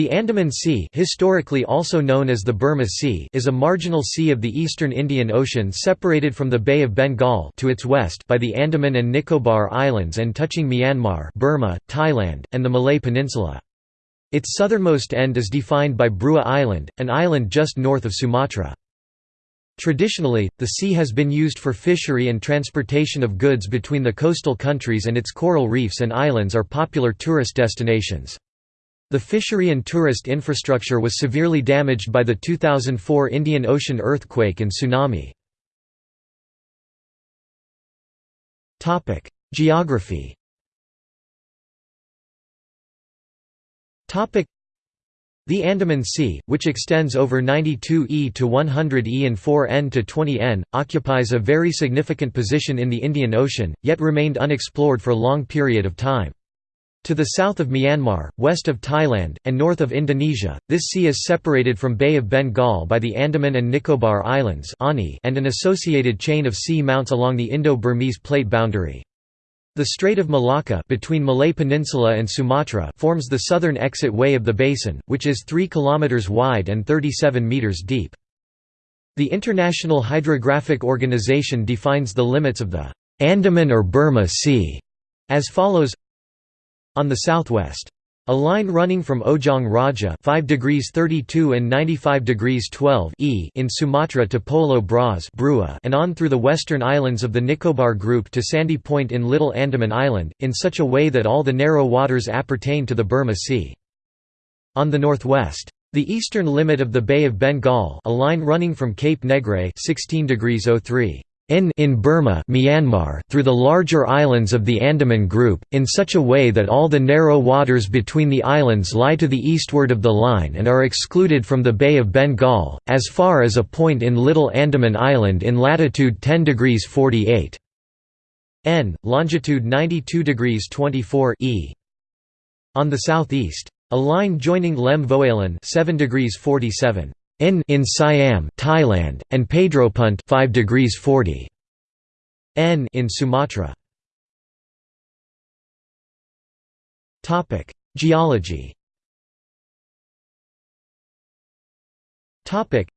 The Andaman Sea historically also known as the Burma Sea is a marginal sea of the eastern Indian Ocean separated from the Bay of Bengal to its west by the Andaman and Nicobar Islands and touching Myanmar Burma, Thailand, and the Malay Peninsula. Its southernmost end is defined by Breueh Island, an island just north of Sumatra. Traditionally, the sea has been used for fishery and transportation of goods between the coastal countries and its coral reefs and islands are popular tourist destinations. The fishery and tourist infrastructure was severely damaged by the 2004 Indian Ocean earthquake and tsunami. Geography the Andaman Sea, which extends over 92 e to 100 e and 4 n to 20 n, occupies a very significant position in the Indian Ocean, yet remained unexplored for a long period of time. To the south of Myanmar, west of Thailand, and north of Indonesia, this sea is separated from Bay of Bengal by the Andaman and Nicobar Islands and an associated chain of sea mounts along the Indo-Burmese plate boundary. The Strait of Malacca between Malay Peninsula and Sumatra forms the southern exit way of the basin, which is 3 km wide and 37 meters deep. The International Hydrographic Organization defines the limits of the Andaman or Burma Sea as follows on the southwest. A line running from Ojong Raja 5 degrees 32 and 95 degrees 12 e in Sumatra to Polo Bras and on through the western islands of the Nicobar group to Sandy Point in Little Andaman Island, in such a way that all the narrow waters appertain to the Burma Sea. On the northwest. The eastern limit of the Bay of Bengal a line running from Cape Negrais 16 degrees 03 in, in Burma Myanmar through the larger islands of the Andaman Group, in such a way that all the narrow waters between the islands lie to the eastward of the line and are excluded from the Bay of Bengal, as far as a point in Little Andaman Island in latitude 10 degrees 48 n, longitude 92 degrees 24 e. On the southeast. A line joining Lem Voalan 7 degrees 47 in in Siam, Thailand, and Pedropunt 5 degrees 40 n in Sumatra. Topic: Geology. Topic: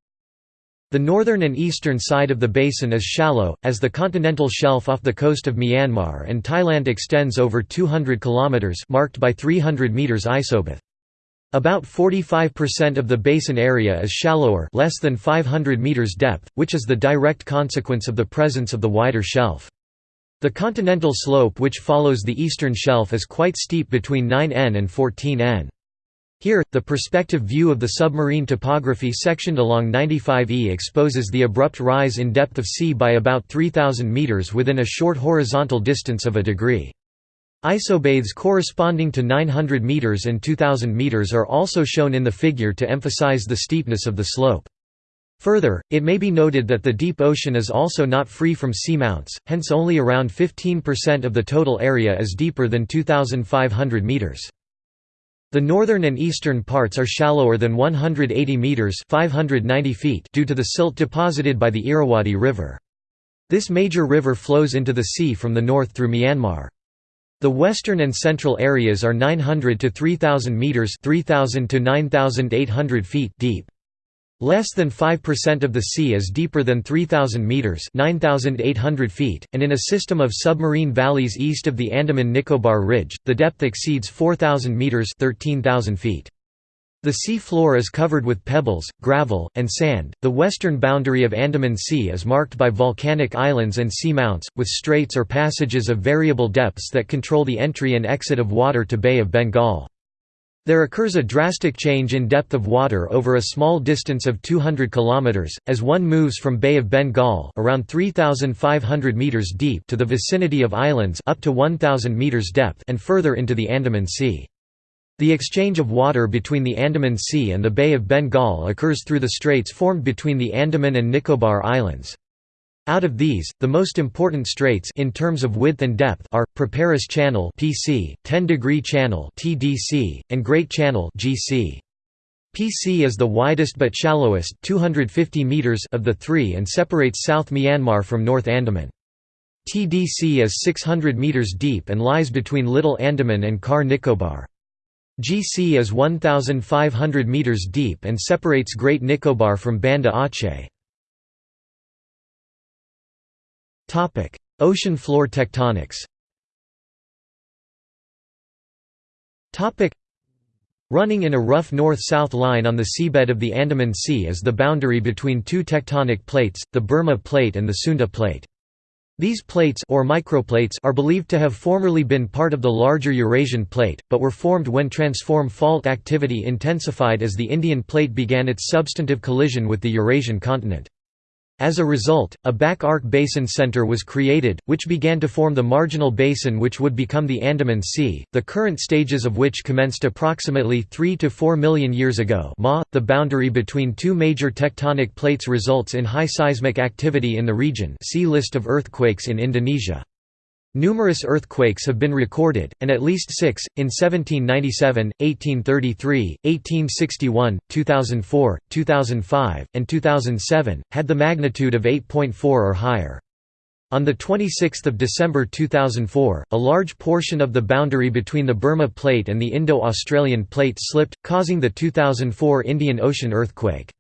The northern and eastern side of the basin is shallow, as the continental shelf off the coast of Myanmar and Thailand extends over 200 km marked by 300 meters isobath. About 45% of the basin area is shallower less than 500 meters depth, which is the direct consequence of the presence of the wider shelf. The continental slope which follows the eastern shelf is quite steep between 9n and 14n. Here, the perspective view of the submarine topography sectioned along 95E exposes the abrupt rise in depth of sea by about 3,000 meters within a short horizontal distance of a degree. Isobaths corresponding to 900 meters and 2000 meters are also shown in the figure to emphasize the steepness of the slope. Further, it may be noted that the deep ocean is also not free from seamounts, hence only around 15% of the total area is deeper than 2,500 meters. The northern and eastern parts are shallower than 180 meters (590 feet) due to the silt deposited by the Irrawaddy River. This major river flows into the sea from the north through Myanmar. The western and central areas are 900 to 3000 meters, 3000 to 9800 feet deep. Less than 5% of the sea is deeper than 3000 meters, 9800 feet, and in a system of submarine valleys east of the Andaman Nicobar Ridge, the depth exceeds 4000 meters, 13000 feet. The sea floor is covered with pebbles, gravel, and sand. The western boundary of Andaman Sea is marked by volcanic islands and seamounts, with straits or passages of variable depths that control the entry and exit of water to Bay of Bengal. There occurs a drastic change in depth of water over a small distance of 200 km, as one moves from Bay of Bengal around 3,500 meters deep to the vicinity of islands up to 1,000 meters depth and further into the Andaman Sea. The exchange of water between the Andaman Sea and the Bay of Bengal occurs through the straits formed between the Andaman and Nicobar Islands. Out of these, the most important straits in terms of width and depth are Preparis Channel (PC), 10 Degree Channel (TDC), and Great Channel (GC). PC is the widest but shallowest 250 meters of the three and separates South Myanmar from North Andaman. TDC is 600 meters deep and lies between Little Andaman and Car Nicobar. GC is 1,500 metres deep and separates Great Nicobar from Banda Aceh. Topic: Ocean floor tectonics Topic: Running in a rough north-south line on the seabed of the Andaman Sea is the boundary between two tectonic plates, the Burma Plate and the Sunda Plate. These plates or microplates are believed to have formerly been part of the larger Eurasian plate, but were formed when transform fault activity intensified as the Indian plate began its substantive collision with the Eurasian continent. As a result, a back arc basin center was created, which began to form the marginal basin which would become the Andaman Sea, the current stages of which commenced approximately 3 to 4 million years ago Ma, the boundary between two major tectonic plates results in high seismic activity in the region see List of earthquakes in Indonesia. Numerous earthquakes have been recorded, and at least six, in 1797, 1833, 1861, 2004, 2005, and 2007, had the magnitude of 8.4 or higher. On 26 December 2004, a large portion of the boundary between the Burma Plate and the Indo-Australian Plate slipped, causing the 2004 Indian Ocean earthquake.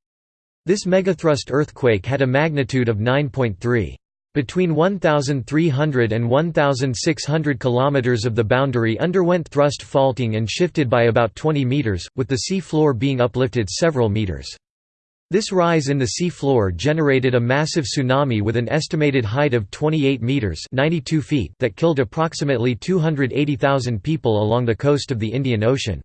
This megathrust earthquake had a magnitude of 9.3. Between 1,300 and 1,600 km of the boundary underwent thrust faulting and shifted by about 20 meters, with the sea floor being uplifted several meters. This rise in the sea floor generated a massive tsunami with an estimated height of 28 meters (92 feet) that killed approximately 280,000 people along the coast of the Indian Ocean.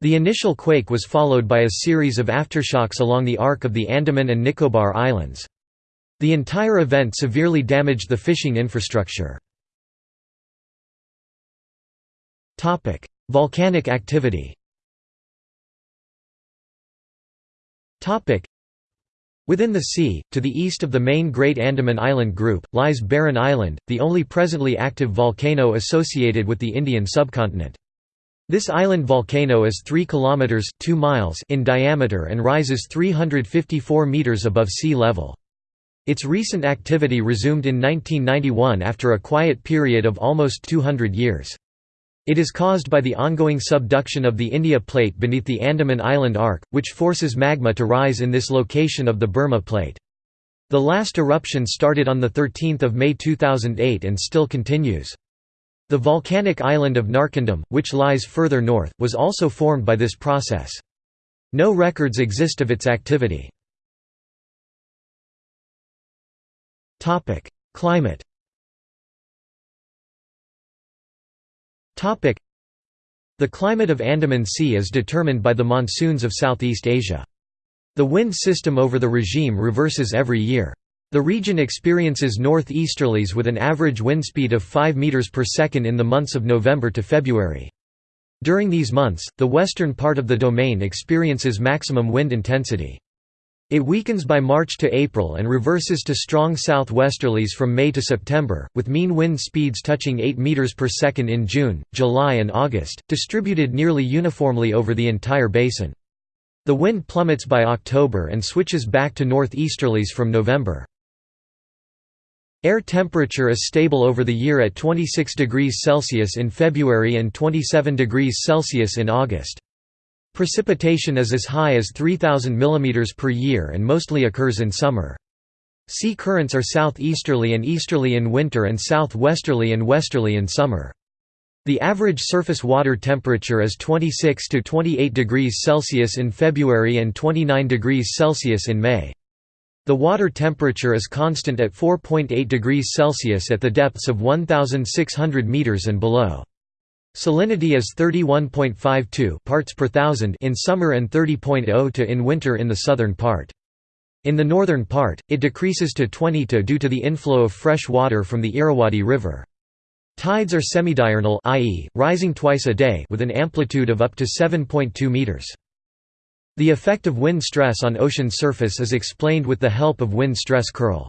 The initial quake was followed by a series of aftershocks along the arc of the Andaman and Nicobar Islands. The entire event severely damaged the fishing infrastructure. Volcanic activity Within the sea, to the east of the main Great Andaman Island group, lies Barren Island, the only presently active volcano associated with the Indian subcontinent. This island volcano is 3 kilometers 2 miles in diameter and rises 354 meters above sea level. Its recent activity resumed in 1991 after a quiet period of almost 200 years. It is caused by the ongoing subduction of the India Plate beneath the Andaman Island arc, which forces magma to rise in this location of the Burma Plate. The last eruption started on 13 May 2008 and still continues. The volcanic island of Narcondam, which lies further north, was also formed by this process. No records exist of its activity. Topic: Climate. Topic: The climate of Andaman Sea is determined by the monsoons of Southeast Asia. The wind system over the regime reverses every year. The region experiences northeasterlies with an average wind speed of 5 meters per second in the months of November to February. During these months, the western part of the domain experiences maximum wind intensity. It weakens by March to April and reverses to strong southwesterlies from May to September, with mean wind speeds touching 8 meters per second in June, July and August, distributed nearly uniformly over the entire basin. The wind plummets by October and switches back to northeasterlies from November. Air temperature is stable over the year at 26 degrees Celsius in February and 27 degrees Celsius in August. Precipitation is as high as 3,000 mm per year and mostly occurs in summer. Sea currents are southeasterly and easterly in winter and southwesterly and westerly in summer. The average surface water temperature is 26 to 28 degrees Celsius in February and 29 degrees Celsius in May. The water temperature is constant at 4.8 degrees Celsius at the depths of 1,600 meters and below. Salinity is 31.52 parts per thousand in summer and 30.0 to in winter in the southern part. In the northern part, it decreases to 20 to due to the inflow of fresh water from the Irrawaddy River. Tides are semidiurnal i.e., rising twice a day with an amplitude of up to 7.2 meters. The effect of wind stress on ocean surface is explained with the help of wind stress curl.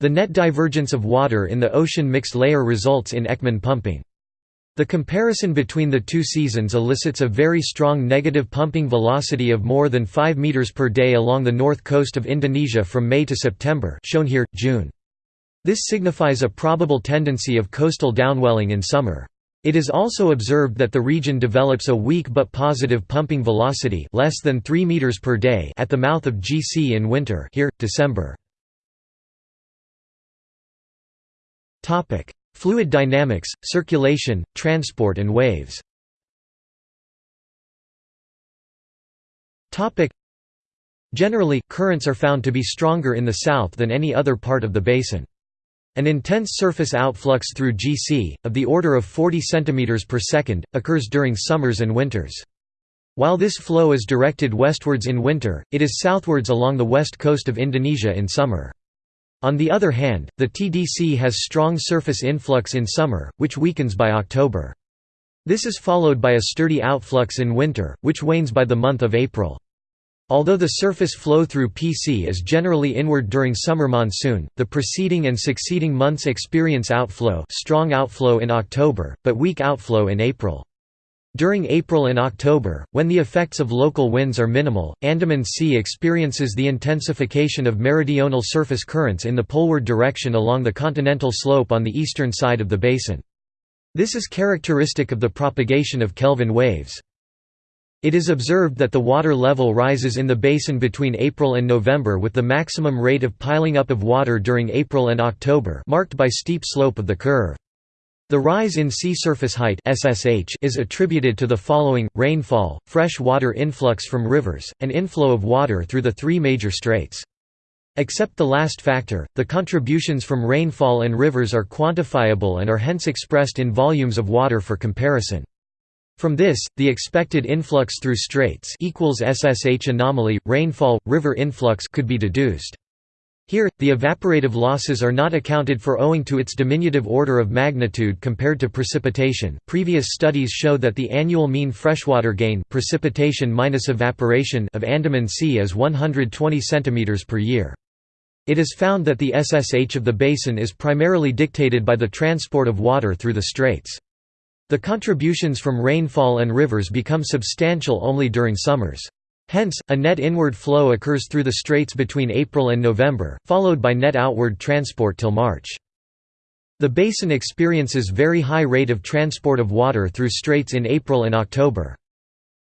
The net divergence of water in the ocean mixed layer results in Ekman pumping. The comparison between the two seasons elicits a very strong negative pumping velocity of more than 5 meters per day along the north coast of Indonesia from May to September shown here, June. This signifies a probable tendency of coastal downwelling in summer. It is also observed that the region develops a weak but positive pumping velocity less than 3 meters per day at the mouth of GC in winter here, December. Fluid dynamics, circulation, transport and waves Generally, currents are found to be stronger in the south than any other part of the basin. An intense surface outflux through GC, of the order of 40 cm per second, occurs during summers and winters. While this flow is directed westwards in winter, it is southwards along the west coast of Indonesia in summer. On the other hand, the TDC has strong surface influx in summer, which weakens by October. This is followed by a sturdy outflux in winter, which wanes by the month of April. Although the surface flow through PC is generally inward during summer monsoon, the preceding and succeeding months experience outflow strong outflow in October, but weak outflow in April. During April and October, when the effects of local winds are minimal, Andaman Sea experiences the intensification of meridional surface currents in the poleward direction along the continental slope on the eastern side of the basin. This is characteristic of the propagation of Kelvin waves. It is observed that the water level rises in the basin between April and November with the maximum rate of piling up of water during April and October marked by steep slope of the curve. The rise in sea surface height SSH is attributed to the following, rainfall, fresh water influx from rivers, and inflow of water through the three major straits. Except the last factor, the contributions from rainfall and rivers are quantifiable and are hence expressed in volumes of water for comparison. From this, the expected influx through straits equals SSH anomaly, rainfall, river influx could be deduced. Here, the evaporative losses are not accounted for owing to its diminutive order of magnitude compared to precipitation. Previous studies show that the annual mean freshwater gain precipitation minus evaporation of Andaman Sea is 120 cm per year. It is found that the SSH of the basin is primarily dictated by the transport of water through the straits. The contributions from rainfall and rivers become substantial only during summers. Hence, a net inward flow occurs through the straits between April and November, followed by net outward transport till March. The basin experiences very high rate of transport of water through straits in April and October.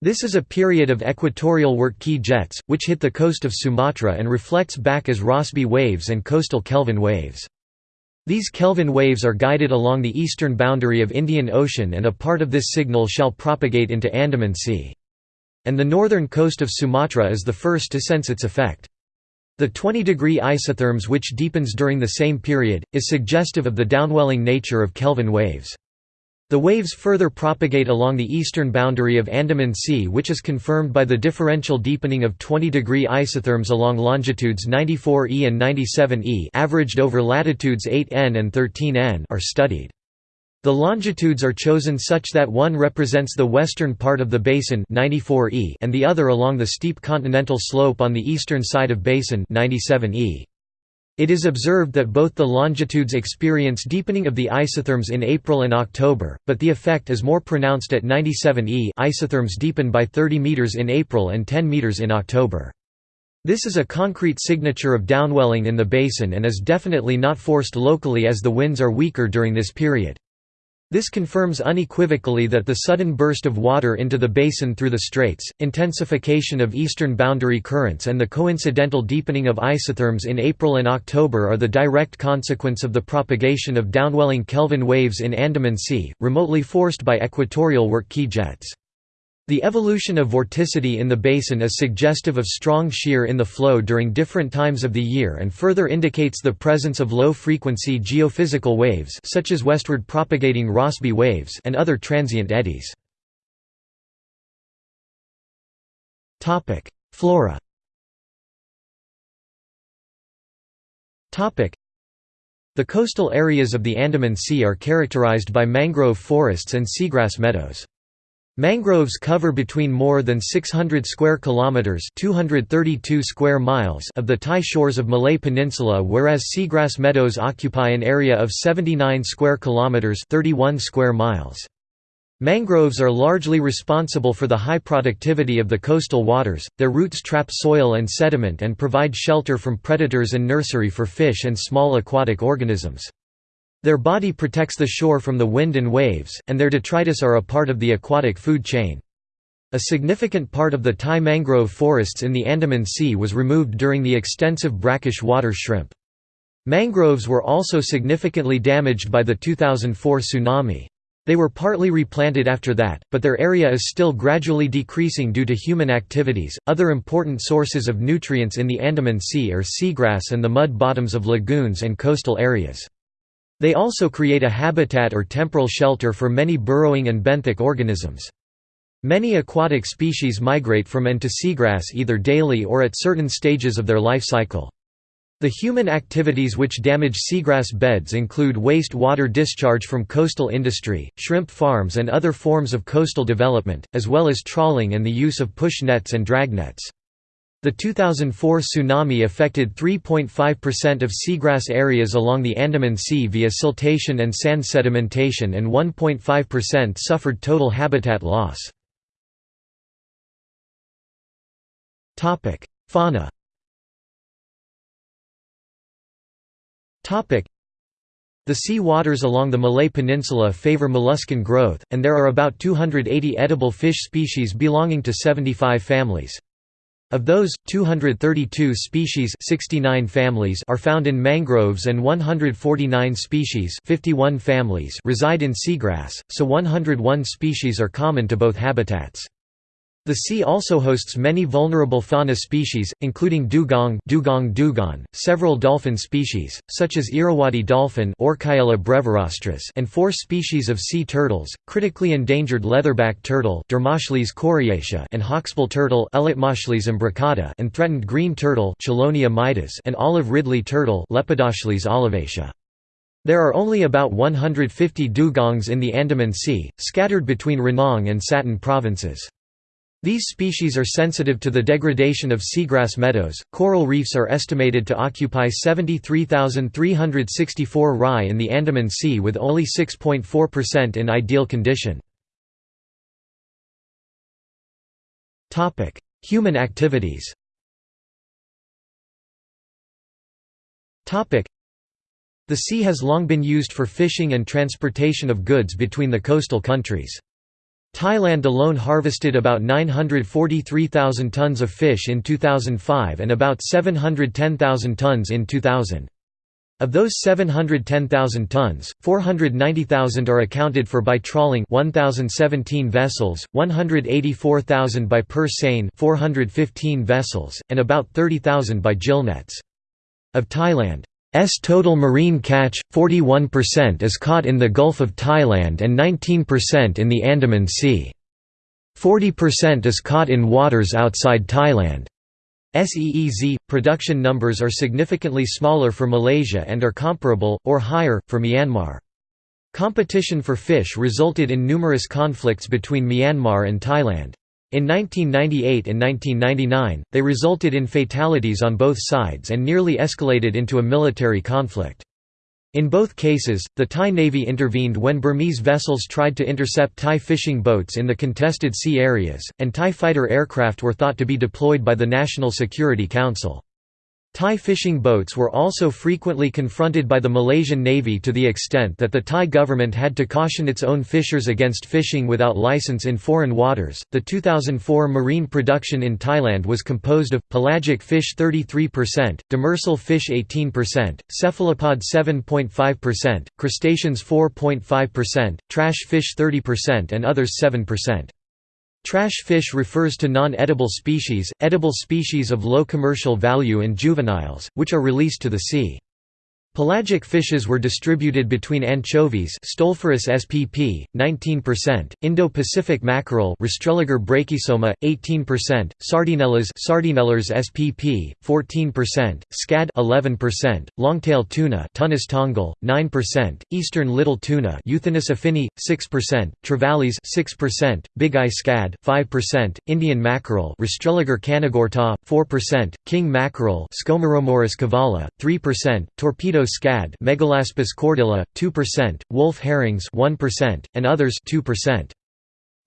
This is a period of equatorial Wyrtki jets, which hit the coast of Sumatra and reflects back as Rossby waves and coastal Kelvin waves. These Kelvin waves are guided along the eastern boundary of Indian Ocean and a part of this signal shall propagate into Andaman Sea. And the northern coast of Sumatra is the first to sense its effect. The 20-degree isotherms which deepens during the same period, is suggestive of the downwelling nature of Kelvin waves. The waves further propagate along the eastern boundary of Andaman Sea which is confirmed by the differential deepening of 20-degree isotherms along longitudes 94e and 97e averaged over latitudes 8n and 13n are studied. The longitudes are chosen such that one represents the western part of the basin 94e and the other along the steep continental slope on the eastern side of basin 97e. It is observed that both the longitudes experience deepening of the isotherms in April and October, but the effect is more pronounced at 97 e isotherms deepen by 30 meters in April and 10 meters in October. This is a concrete signature of downwelling in the basin and is definitely not forced locally as the winds are weaker during this period. This confirms unequivocally that the sudden burst of water into the basin through the straits, intensification of eastern boundary currents and the coincidental deepening of isotherms in April and October are the direct consequence of the propagation of downwelling Kelvin waves in Andaman Sea, remotely forced by equatorial Wyrtki jets. The evolution of vorticity in the basin is suggestive of strong shear in the flow during different times of the year and further indicates the presence of low-frequency geophysical waves such as westward propagating Rossby waves and other transient eddies. Flora The coastal areas of the Andaman Sea are characterized by mangrove forests and seagrass meadows. Mangroves cover between more than 600 square kilometers (232 square miles) of the Thai shores of Malay Peninsula whereas seagrass meadows occupy an area of 79 square kilometers (31 square miles). Mangroves are largely responsible for the high productivity of the coastal waters. Their roots trap soil and sediment and provide shelter from predators and nursery for fish and small aquatic organisms. Their body protects the shore from the wind and waves, and their detritus are a part of the aquatic food chain. A significant part of the Thai mangrove forests in the Andaman Sea was removed during the extensive brackish water shrimp. Mangroves were also significantly damaged by the 2004 tsunami. They were partly replanted after that, but their area is still gradually decreasing due to human activities. Other important sources of nutrients in the Andaman Sea are seagrass and the mud bottoms of lagoons and coastal areas. They also create a habitat or temporal shelter for many burrowing and benthic organisms. Many aquatic species migrate from and to seagrass either daily or at certain stages of their life cycle. The human activities which damage seagrass beds include waste water discharge from coastal industry, shrimp farms and other forms of coastal development, as well as trawling and the use of push nets and drag nets. The 2004 tsunami affected 3.5% of seagrass areas along the Andaman Sea via siltation and sand sedimentation and 1.5% suffered total habitat loss. Fauna the sea waters along the Malay Peninsula favor molluscan growth, and there are about 280 edible fish species belonging to 75 families. Of those, 232 species 69 families are found in mangroves and 149 species 51 families reside in seagrass, so 101 species are common to both habitats. The sea also hosts many vulnerable fauna species, including dugong, dugong dugong several dolphin species, such as Irrawaddy dolphin and four species of sea turtles, critically endangered leatherback turtle and hawksbill turtle and threatened green turtle and olive ridley turtle there are only about 150 dugongs in the Andaman Sea, scattered between Ranong and Satun provinces. These species are sensitive to the degradation of seagrass meadows. Coral reefs are estimated to occupy 73,364 rai in the Andaman Sea with only 6.4% in ideal condition. Topic: Human activities. Topic: The sea has long been used for fishing and transportation of goods between the coastal countries. Thailand alone harvested about 943,000 tons of fish in 2005 and about 710,000 tons in 2000. Of those 710,000 tons, 490,000 are accounted for by trawling 1017 vessels, 184,000 by purse seine 415 vessels, and about 30,000 by gillnets. Of Thailand S total marine catch, 41% is caught in the Gulf of Thailand and 19% in the Andaman Sea. 40% is caught in waters outside Thailand. SEEZ production numbers are significantly smaller for Malaysia and are comparable, or higher, for Myanmar. Competition for fish resulted in numerous conflicts between Myanmar and Thailand. In 1998 and 1999, they resulted in fatalities on both sides and nearly escalated into a military conflict. In both cases, the Thai Navy intervened when Burmese vessels tried to intercept Thai fishing boats in the contested sea areas, and Thai fighter aircraft were thought to be deployed by the National Security Council. Thai fishing boats were also frequently confronted by the Malaysian Navy to the extent that the Thai government had to caution its own fishers against fishing without license in foreign waters. The 2004 marine production in Thailand was composed of pelagic fish 33%, demersal fish 18%, cephalopod 7.5%, crustaceans 4.5%, trash fish 30%, and others 7%. Trash fish refers to non-edible species, edible species of low commercial value and juveniles, which are released to the sea. Pelagic fishes were distributed between anchovies Stolephorus spp 19%, Indo-Pacific mackerel Rastrelliger brachysoma 18%, Sardinellas Sardinella spp 14%, scad 11%, longtail tuna Thunnus tonggol 9%, eastern little tuna Euthynnus affini 6%, trevallies 6%, big-eye scad 5%, Indian mackerel Rastrelliger kanagurta 4%, king mackerel Scomberomorus cavala 3%, torpedo scad Megalaspis cordyla 2%, wolf herrings 1%, and others 2%.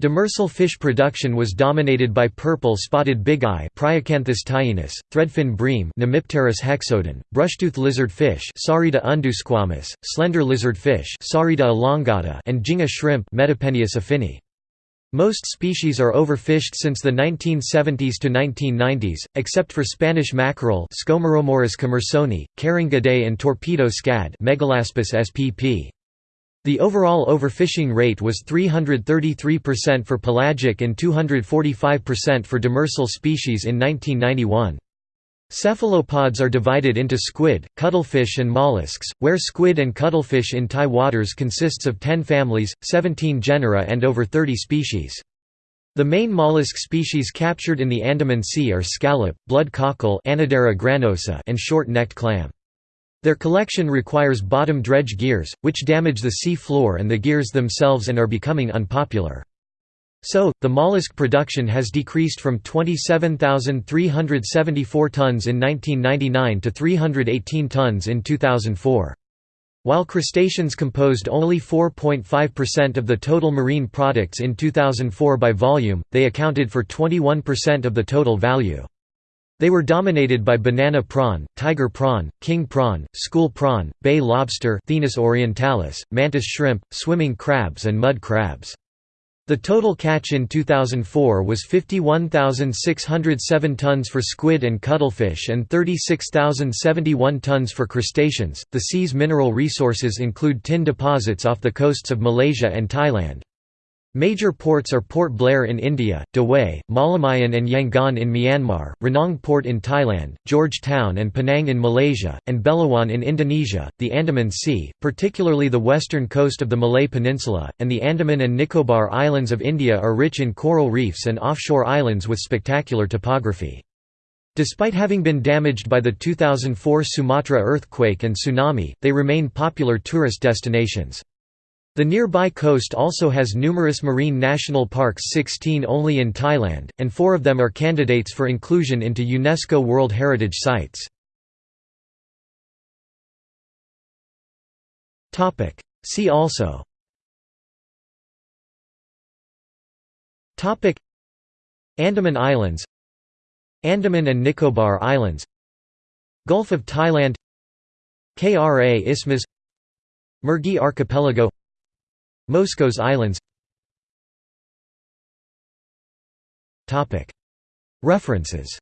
Demersal fish production was dominated by purple-spotted bigeye Priacanthus tayenus, threadfin bream Nemipterus hexodon, brushtooth lizardfish Saurida undosquamis, slender lizardfish Saurida elongata and jinga shrimp Metapenaeus affini. Most species are overfished since the 1970s to 1990s, except for Spanish mackerel commersoni, carrying and torpedo scad spp. The overall overfishing rate was 333% for pelagic and 245% for demersal species in 1991. Cephalopods are divided into squid, cuttlefish and mollusks, where squid and cuttlefish in Thai waters consists of 10 families, 17 genera and over 30 species. The main mollusk species captured in the Andaman Sea are scallop, blood cockle and short-necked clam. Their collection requires bottom dredge gears, which damage the sea floor and the gears themselves and are becoming unpopular. So, the mollusk production has decreased from 27,374 tons in 1999 to 318 tons in 2004. While crustaceans composed only 4.5% of the total marine products in 2004 by volume, they accounted for 21% of the total value. They were dominated by banana prawn, tiger prawn, king prawn, school prawn, bay lobster Thenus orientalis, mantis shrimp, swimming crabs and mud crabs. The total catch in 2004 was 51,607 tons for squid and cuttlefish and 36,071 tons for crustaceans. The sea's mineral resources include tin deposits off the coasts of Malaysia and Thailand. Major ports are Port Blair in India, Dawei, Mawlamyine and Yangon in Myanmar, Ranong Port in Thailand, Georgetown and Penang in Malaysia, and Belawan in Indonesia. The Andaman Sea, particularly the western coast of the Malay Peninsula, and the Andaman and Nicobar Islands of India are rich in coral reefs and offshore islands with spectacular topography. Despite having been damaged by the 2004 Sumatra earthquake and tsunami, they remain popular tourist destinations. The nearby coast also has numerous marine national parks 16 only in Thailand, and four of them are candidates for inclusion into UNESCO World Heritage Sites. See also Andaman Islands Andaman and Nicobar Islands Gulf of Thailand Kra Isthmus Mergui Archipelago Moscos Islands. References.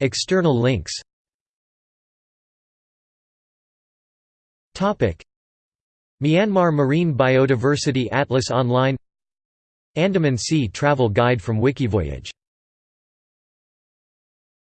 External links. Myanmar Marine Biodiversity Atlas Online. Andaman Sea Travel Guide from Wikivoyage